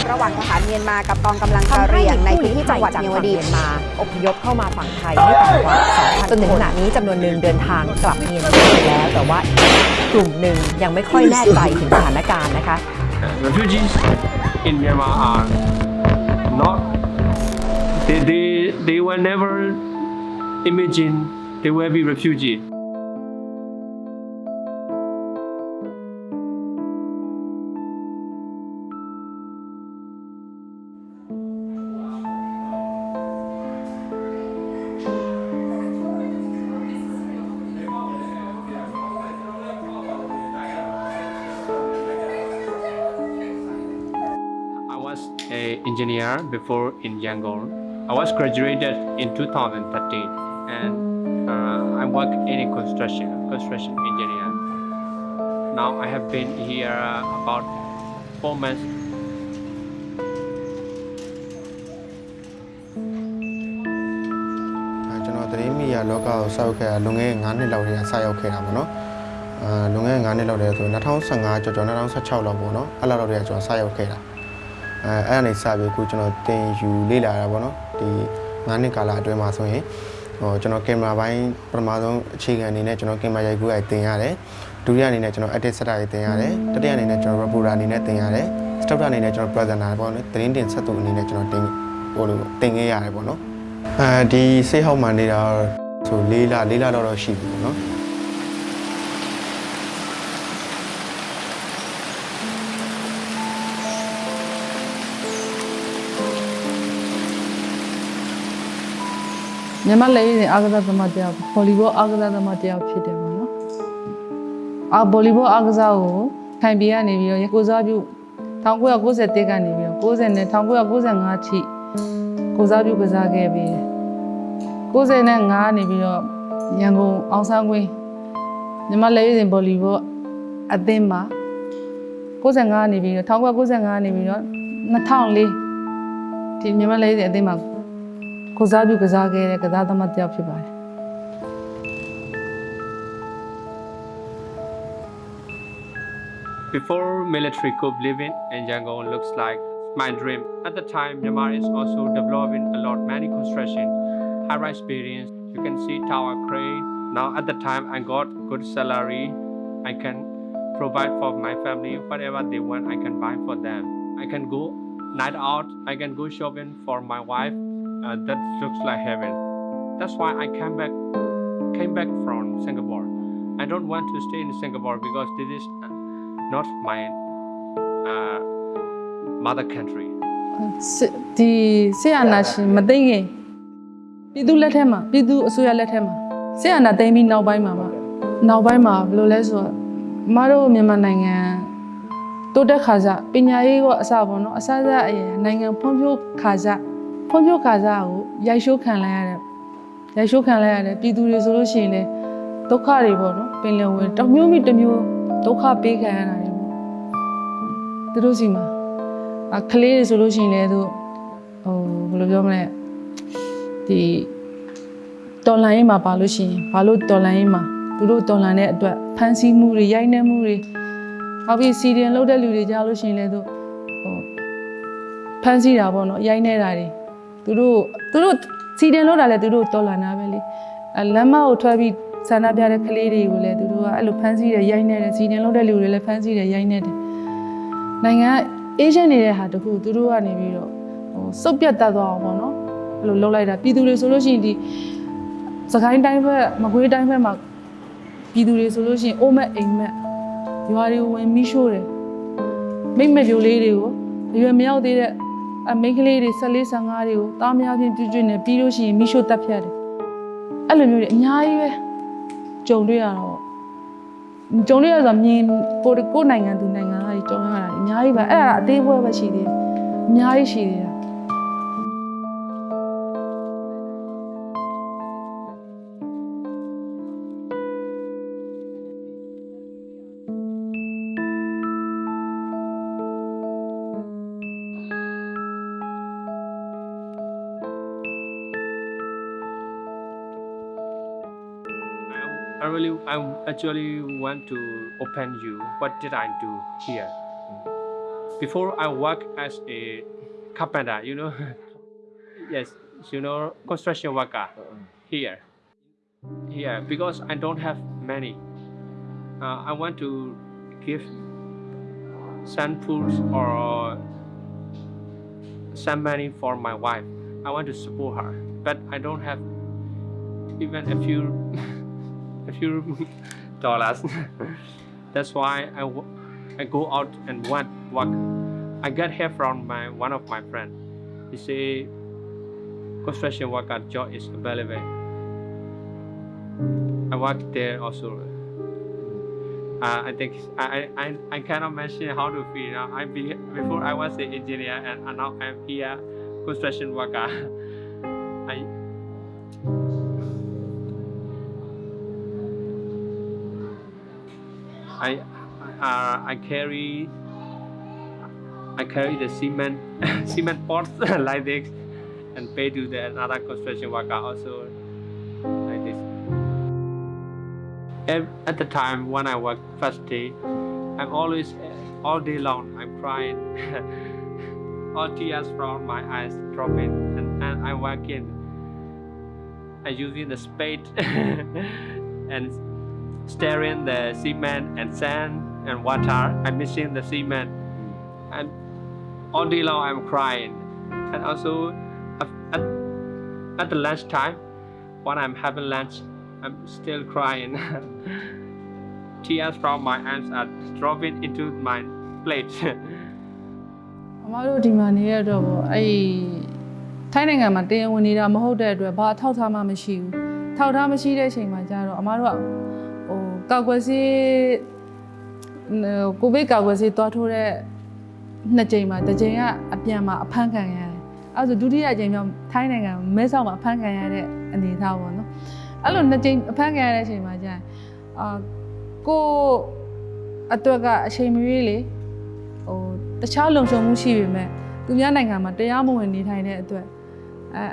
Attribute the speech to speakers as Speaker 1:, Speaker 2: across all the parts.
Speaker 1: บระหว่างทหารเมียนมากับกองกำลังกะเหรี่ยงในพื้นที่จังหวัดเมียวดี
Speaker 2: เมียนมาอพยพเข้ามาฝั่งไทยไม่ต่ำกว่า2,000จนถึงขณะนี้จำนวนหนึ่งเดินทางกลับเมียนมาแล้ว แต่ว่ากลุ่มหนึ่งยังไม่ค่อยแน่ใจถึงสถานการณ์นะคะ
Speaker 3: refugees in Myanmar are not they they they were never imagine they will be refugee. was a engineer before in Yangon. I was graduated in 2013 and uh, I work in a construction, construction engineer. Now I have been here about four months.
Speaker 4: အဲကျွန်တော်သတင်းမီဒီယာလောကကိုစောက်ခဲ့တာလွန်ခဲ့တဲ့9နှစ်လောက်တည်းကစရောက်ခဲ့တာပေါ့နော်အာလွန်ခဲ့တဲ့9နှစ်လောက်တည်းဆို2015ကျော်ကျော်2016လောက်ပေါ့နော်အဲ့လောက်လောက်တည်းကကျွန်တော်စရောက်ခဲ့တာ အဲအဲ့အနေစပြီးအခုကျွန်တော်တင်ယူလေ့လာတာပေါ့နော်ဒီ9နှစ်ကာလအတွင်းမှာဆိုရင်ဟိုကျွန်တော်ကင်မရာပိုင်းပထမဆုံးအခြေခံအနေနဲ့ကျွန်တော်ကင်မရာရိုက်ကူးရိုက်တင်ရတယ်ဒုတိယအနေနဲ့ကျွန်တော် edit setter ရိုက်တင်ရတယ်တတိယအနေနဲ့ကျွန်တော် reporter အနေနဲ့တင်ရတယ်စတုတ္ထအနေနဲ့ကျွန်တော် presenter ပေါ့နော်သတင်းတင်ဆက်သူအနေနဲ့ကျွန်တော်တင်ဟိုလိုတင်ခဲ့ရတယ်ပေါ့နော်အဲဒီစိတ်ဟောက်မှနေတာဆိုလေးလလေးလတော့တော့ရှိပြီပေါ့နော်
Speaker 5: မြန်မာလည်းရင်အားကစားသမားတယောက်ဗော်လီဘောအားကစားသမားတယောက်ဖြစ်တယ်ပေါ့နော်အာဗော်လီဘောအားကစားကိုခိုင်ပြည်ကနေပြီးတော့ကိုစားပြု1991ကနေပြီးတော့90နဲ့1995ထိကိုစားပြုကစားခဲ့ပြီးတယ်95နေပြီးတော့ရန်ကုန်အောင်ဆန်းကွင်းမြန်မာလည်းရင်ဗော်လီဘောအသင်းမှာ95နေပြီးတော့1995နေပြီးတော့2004ဒီမြန်မာလည်းရင်အသင်းမှာ
Speaker 3: Before military coup living in Yangon looks like my dream. At the time, Myanmar is also developing a lot many construction, high-rise buildings. You can see tower crane. Now at the time, I got good salary. I can provide for my family whatever they want. I can buy for them. I can go night out. I can go shopping for my wife Uh, that looks like heaven. That's why I came back. Came back from Singapore. I don't want to stay in Singapore because this is uh, not my uh, mother country.
Speaker 5: စစ်ဒီဆရာနာရှင်မသိငင်ပြည်သူလက်ထက်မှာပြည်သူအစိုးရလက်ထက်မှာဆရာနာသိမ်းပြီးနောက်ပိုင်းမှာပါနောက်ပိုင်းမှာဘယ်လိုလဲဆိုတော့မတို့မြန်မာနိုင်ငံတိုးတက်ခါစားပညာရေးကအစပေါ့နော်အစစအရင်နိုင်ငံဖွံ့ဖြိုးခါစား ဖွံ့ဖြိုးခါစားကိုရိုက်ရှိုးခံလိုက်ရတယ်ရိုက်ရှိုးခံလိုက်ရတယ်ပြည်သူတွေဆိုလို့ရှိရင်လည်းဒုက္ခတွေပေါ့နော်ပင်လယ်ဝင်တစ်မျိုးမိတစ်မျိုးဒုက္ခပေးခံရတာတွေပေါ့သူတို့စီမှာအခလေးတွေဆိုလို့ရှိရင်လည်းသူဟိုဘယ်လိုပြောမလဲဒီတော်လန်ရေးမှာပါလို့ရှိရင်ဘာလို့တော်လန်ရေးမှာသူတို့တော်လန်တဲ့အတွက်ဖန်ဆီးမှုတွေရိုက်နှက်မှုတွေနောက်ပြီးစီဒီယန်လုပ်တဲ့လူတွေကြားလို့ရှိရင်လည်းသူဟိုဖန်ဆီးတာပေါ့နော်ရိုက်နှက်တာတွေ သူတို့သူတို့စီဒီယန်လုပ်တာလည်းသူတို့တော်လန်တာပဲလေအဲလမ်းမကိုထွက်ပြီးဆန္ဒပြတဲ့ကလေးတွေကိုလည်းသူတို့ကအဲ့လိုဖန်ဆီးတယ်ရိုက်နှက်တယ်စီဒီယန်လုပ်တဲ့လူတွေလည်းဖန်ဆီးတယ်ရိုက်နှက်တယ်နိုင်ငံအေးရှင်းနေတဲ့ဟာတခုသူတို့ကနေပြီးတော့ဟိုစုပ်ပြတ်တတ်သွားအောင်ပေါ့နော်အဲ့လိုလုပ်လိုက်တာပြည်သူတွေဆိုလို့ရှိရင်ဒီစကိုင်းတိုင်းဘက်မကွေးတိုင်းဘက်မှာပြည်သူတွေဆိုလို့ရှိရင်အိုးမက်အိမ်မက်ရွာတွေဝင်မိရှို့တယ်မိမ့်မပြိုလေးတွေကိုအရွယ်မရောက်သေးတဲ့ အမိန်းကလေးတွေ14 15တွေကိုတားများချင်းပြည့်ကျွနေပြီးလို့ရှိရင်မိရှို့တက်ဖြတ်တယ်အဲ့လိုမျိုးတွေအများကြီးပဲကြုံတွေ့ရတော့ကြုံရရဆိုမြင်ကိုယ်ကိုယ်နိုင်ငံသူနိုင်ငံသားကြီးကြုံရတာအများကြီးပါအဲ့ဒါအသေးပွဲပဲရှိသေးတယ်အများကြီးရှိသေးတာ
Speaker 3: I, I I actually want to open you. What did I do here? before I work as a carpenter, you know, yes, you know, construction worker here, here because I don't have many. Uh, I want to give some foods or some money for my wife. I want to support her, but I don't have even a few, a few dollars. That's why I, I go out and work. I got help from my one of my friend. He say construction worker job is available. I work there also. Uh, I think I, I, I cannot mention how to feel. I be, before I was an engineer and now I'm here construction worker. I uh, I carry I carry the cement cement pots like this and pay to the another construction worker also like this. Ev- At the time when I work first day, I'm always uh, all day long I'm crying, all tears from my eyes dropping, and, and I'm working. I using the spade and stirring the cement and sand and water. I'm mixing the cement, and all day long I'm crying. And also at, at, at the lunch time, when I'm having lunch, I'm still crying. Tears from my eyes are dropping into my plate.
Speaker 5: အမတို့ဒီမှာနေရတော့ဗောအဲ့ဒီထိုင်းနိုင်ငံမှာတရားဝင်နေတာမဟုတ်တဲ့အတွက်ဘာထောက်ထားမှမရှိဘူးထောက်ထားမရှိတဲ့အချိန်မှာကျတော့အမတို့က ဟိုကောက်ွယ်စေးဟိုကိုဗစ်ကောက်ွယ်စေးသွားထိုးတဲ့နှစ်ကြိမ်မှာတစ်ကြိမ်ကအပြန်မှာအဖမ်းခံရတယ်အဲဒါဆိုဒုတိယအကြိမ်မြောက်ထိုင်းနိုင်ငံမဲဆောက်မှာအဖမ်းခံရတဲ့အနေအထားပေါ့နော်အဲ့လိုနှစ်ကြိမ်အဖမ်းခံရတဲ့အချိန်မှာကျရင်အာကိုအတွက်ကအချိန်မရွေးလေဟိုတခြားလုံခြုံမှုရှိပေမဲ့သူများနိုင်ငံမှာတရားမဝင်နေထိုင်တဲ့အတွက်အဲ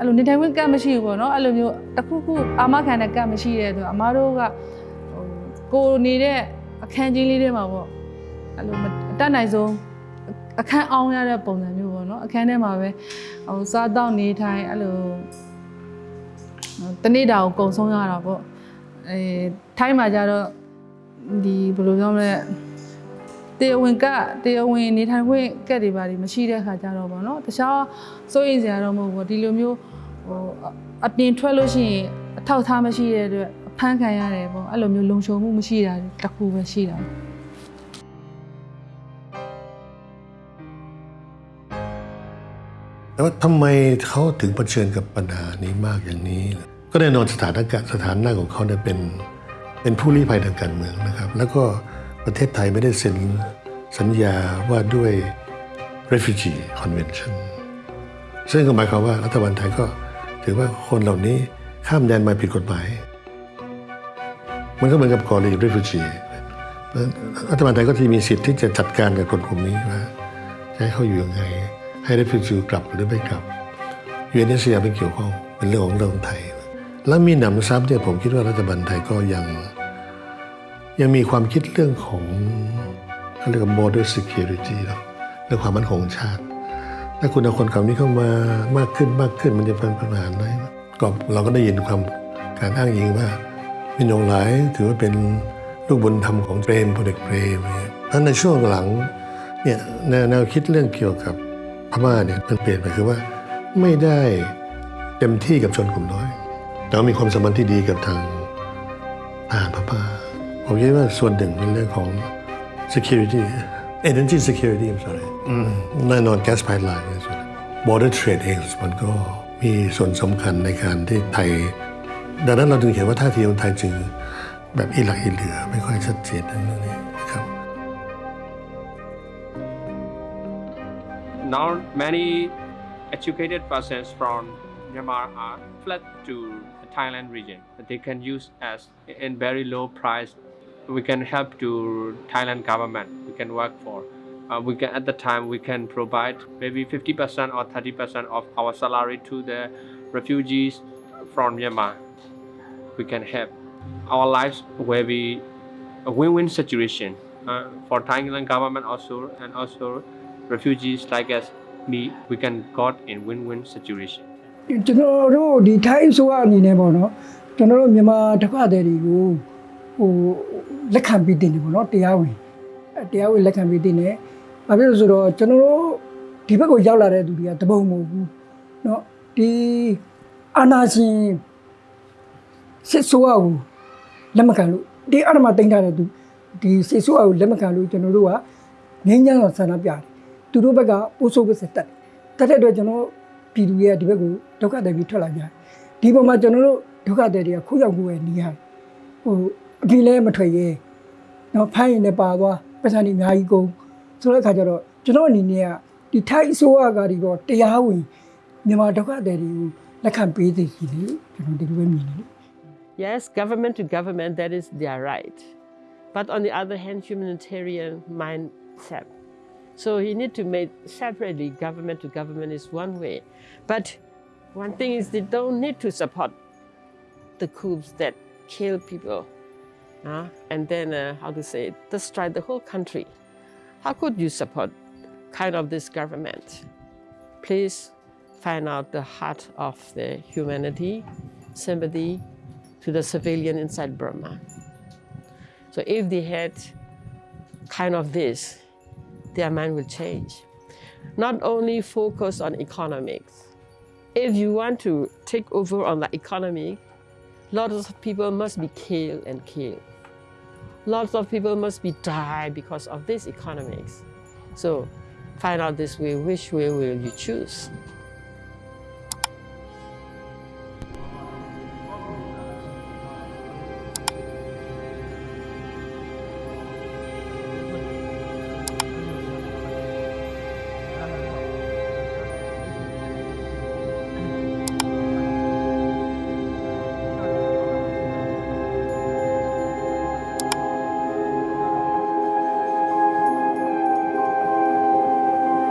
Speaker 5: အဲ့လိုနေထိုင်ခွင့်ကတ်မရှိဘူးပေါ့နော်အဲ့လိုမျိုးတစ်ခုခုအာမခံတဲ့ကတ်မရှိတဲ့အတွက်အမားတို့ကဟိုကိုနေတဲ့အခန်းကြီးလေးထဲမှာပေါ့အဲ့လိုမအတတ်နိုင်ဆုံးအခန်းအောင်ရတဲ့ပုံစံမျိုးပေါ့နော်အခန်းထဲမှာပဲဟိုစားတောက်နေထိုင်အဲ့လိုဟိုတနေ့တာကိုကုံဆုံးရတာပေါ့အဲထိုင်းမှာကြတော့ဒီဘယ်လိုပြောမလဲ တရားဝင်ကတရားဝင်နေထိုင်ခွင့်ကက်တွေပါတွေမရှိတဲ့ခါကြတော့ဗောနော်တခြားစိုးရိမ်စရာတော့မဟုတ်ဘူးဒီလိုမျိုးဟိုအပြင်ထွက်လို့ရှိရင်အထောက်အထားမရှိတဲ့အတွက်အဖမ်းခံရတယ်ဗောအဲ့လိုမျိုးလုံခြုံမှုမရှိတာတစ်ခုပဲရှိတာ
Speaker 6: แต่ว่าทำไมเขาถึงเผชิญกับปัญหานี้มากอย่างนี้ล่ะก็แน่นอนสถานการณ์สถานะของเขาเนี่ยเป็นเป็นผู้ลี้ภัยทางการเมืองนะครับ แล้วก็ ประเทศไทยไม่ได้เซ็นสัญญาว่าด้วย refugee convention ซึ่งก็หมายความว่ารัฐบาลไทยก็ถือว่าคนเหล่านี้ข้ามแดนมาผิดกฎหมาย มันก็เหมือนกับกรณี refugee รัฐบาลไทยก็จะมีสิทธิ์ที่จะจัดการกับคนกลุ่มนี้ว่าจะให้เขาอยู่ยังไง ให้ refugee กลับหรือไม่กลับ UNHCR ไม่เกี่ยวข้องเป็นเรื่องของเรื่องไทย แล้วมีหนำซ้ำเนี่ยผมคิดว่ารัฐบาลไทยก็ยัง ยังมีความคิดเรื่องของเขาเรียกว่า border security เนาะเรื่องความมั่นคงชาติ ถ้าคุณเอาคนกลุ่มนี้เข้ามามากขึ้นมากขึ้นมันจะเป็นปัญหาไหมก็เราก็ได้ยินความการอ้างอิงว่ามินยงหลายถือว่าเป็นลูกบุญธรรมของเปรมพลเอกเปรมเพราะในช่วงหลังเนี่ยแนวคิดเรื่องเกี่ยวกับพม่าเนี่ยมันเปลี่ยนไปคือว่าไม่ได้เต็มที่กับชนกลุ่มน้อย แต่ว่ามีความสัมพันธ์ที่ดีกับทางทหารพม่า ผมคิดว่าส่วนหนึ่งเป็นเรื่องของ security energy security I'm sorry อืมแน่นอน gas pipeline เนี่ยส่วน border trade เองมันก็มีส่วนสำคัญในการที่ไทย ดังนั้นเราจึงเห็นว่าท่าทีของไทยจึงแบบอีหลักอีเหลือไม่ค่อยชัดเจนในเรื่องนี้นะครับ
Speaker 3: now many educated persons from Myanmar are fled to the Thailand region that they can use as in very low price. We can help to Thailand government. We can work for. Uh, we can at the time we can provide maybe 50% or 30% of our salary to the refugees from Myanmar. We can help our lives will be a win-win situation uh, for Thailand government also and also refugees like us, me, we can got in win-win situation.
Speaker 7: ကျွန်တော်တို့ဒီထိုင်းဆိုအနေနဲ့ပေါ့နော်ကျွန်တော်တို့မြန်မာတက္ကသိုလ်တွေကို ဟိုလက်ခံပြီးတင်တယ်ပေါ့နော်တရားဝင်တရားဝင်လက်ခံပြီးတင်တယ်။ဘာဖြစ်လို့ဆိုတော့ကျွန်တော်တို့ဒီဘက်ကိုရောက်လာတဲ့သူတွေကတပုံမဟုတ်ဘူး။နော်ဒီအာနာရှင်စစ်ဆိုးအကိုလက်မခံလို့ဒီအရမတိန်ထားတဲ့သူဒီစစ်ဆိုးအကိုလက်မခံလို့ကျွန်တော်တို့ကငင်းကြတော့ဆန္ဒပြတယ်။သူတို့ဘက်ကပိုးဆိုးပစ်စစ်တက်တက်တဲ့အတွက်ကျွန်တော်ပြည်သူရဲ့ဒီဘက်ကိုဒုက္ခတွေပြီးထွက်လာကြတယ်။ဒီပုံမှာကျွန်တော်တို့ဒုက္ခတွေတွေကခုရောက်ကိုပဲနေရတယ်။ဟို အပြင်လဲမထွက်ရဲတော့ဖိုင်းရင်လည်းပါသွားပတ်စံတွေအများကြီးကုန်ဆိုတဲ့အခါကျတော့ကျွန်တော်အနေနဲ့ကဒီထိုင်းအစိုးရကဒီတော့တရားဝင်မြန်မာဒုက္ခတွေတွေကိုလက်ခံပေးသိရှိတယ်ကျွန်တော်ဒီလိုပဲမြင်တယ်
Speaker 8: Yes, government to government, that is their right. But on the other hand, humanitarian mindset. So he need to make separately government to government is one way. But one thing is they don't need to support the coups that kill people. uh, and then, uh, how to say, destroy the whole country. How could you support kind of this government? Please find out the heart of the humanity, sympathy, to the civilian inside Burma. So if they had kind of this, their mind will change. Not only focus on economics. If you want to take over on the economy, lots of people must be killed and killed. Lots of people must be die because of this economics. So find out this way, which way will you choose?